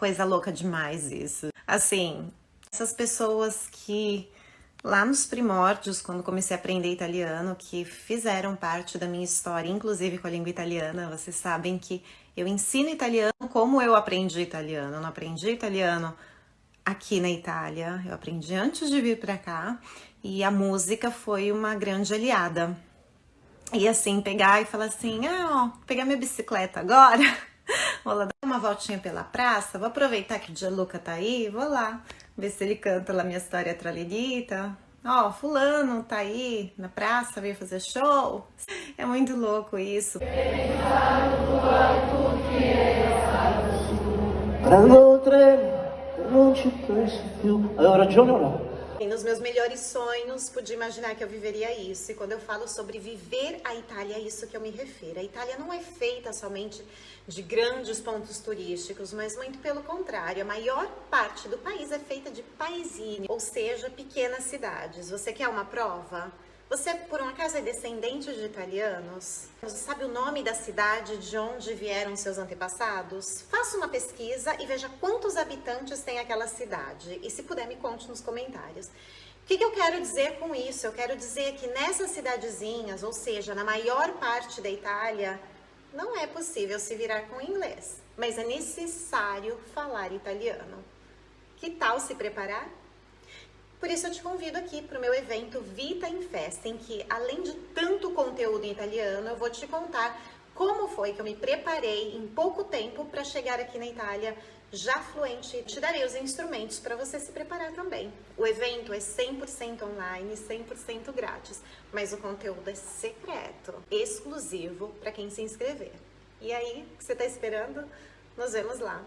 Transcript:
Coisa louca demais isso. Assim, essas pessoas que lá nos primórdios, quando comecei a aprender italiano, que fizeram parte da minha história, inclusive com a língua italiana, vocês sabem que eu ensino italiano como eu aprendi italiano. Eu não aprendi italiano aqui na Itália, eu aprendi antes de vir para cá e a música foi uma grande aliada. E assim, pegar e falar assim, ah, ó, pegar minha bicicleta agora, vou lá dar uma voltinha pela praça, vou aproveitar que o Gianluca tá aí, vou lá ver se ele canta lá minha história tralhedita. Ó, fulano tá aí na praça, veio fazer show. É muito louco isso. O trem, non ci più. Avevo ragione o no? Nos meus melhores sonhos, pude imaginar que eu viveria isso. E quando eu falo sobre viver a Itália, é isso que eu me refiro. A Itália não é feita somente de grandes pontos turísticos, mas muito pelo contrário. A maior parte do país é feita de paesini, ou seja, pequenas cidades. Você quer uma prova? Você, por um acaso, é descendente de italianos? Você sabe o nome da cidade de onde vieram seus antepassados? Faça uma pesquisa e veja quantos habitantes tem aquela cidade. E se puder, me conte nos comentários. O que, que eu quero dizer com isso? Eu quero dizer que nessas cidadezinhas, ou seja, na maior parte da Itália, não é possível se virar com inglês, mas é necessário falar italiano. Que tal se preparar? Por isso eu te convido aqui para o meu evento Vita em Festa, em que além de tanto conteúdo em italiano, eu vou te contar como foi que eu me preparei em pouco tempo para chegar aqui na Itália já fluente te darei os instrumentos para você se preparar também. O evento é 100% online, 100% grátis, mas o conteúdo é secreto, exclusivo para quem se inscrever. E aí, o que você está esperando? Nos vemos lá!